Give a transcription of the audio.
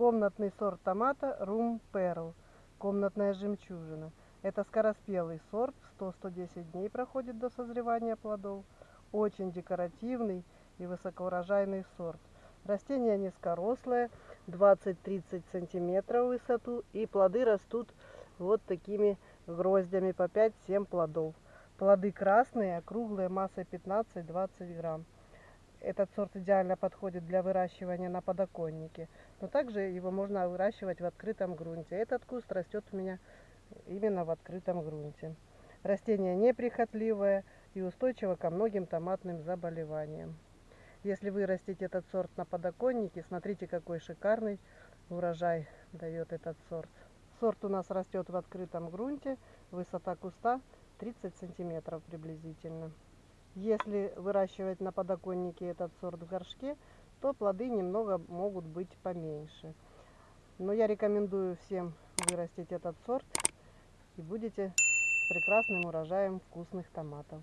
Комнатный сорт томата Room Pearl. Комнатная жемчужина. Это скороспелый сорт, 100-110 дней проходит до созревания плодов. Очень декоративный и высокоурожайный сорт. Растение низкорослое, 20-30 сантиметров в высоту, и плоды растут вот такими гроздями по 5-7 плодов. Плоды красные, округлые, массой 15-20 грамм. Этот сорт идеально подходит для выращивания на подоконнике, но также его можно выращивать в открытом грунте. Этот куст растет у меня именно в открытом грунте. Растение неприхотливое и устойчиво ко многим томатным заболеваниям. Если вырастить этот сорт на подоконнике, смотрите, какой шикарный урожай дает этот сорт. Сорт у нас растет в открытом грунте, высота куста 30 сантиметров приблизительно. Если выращивать на подоконнике этот сорт в горшке, то плоды немного могут быть поменьше. Но я рекомендую всем вырастить этот сорт и будете с прекрасным урожаем вкусных томатов.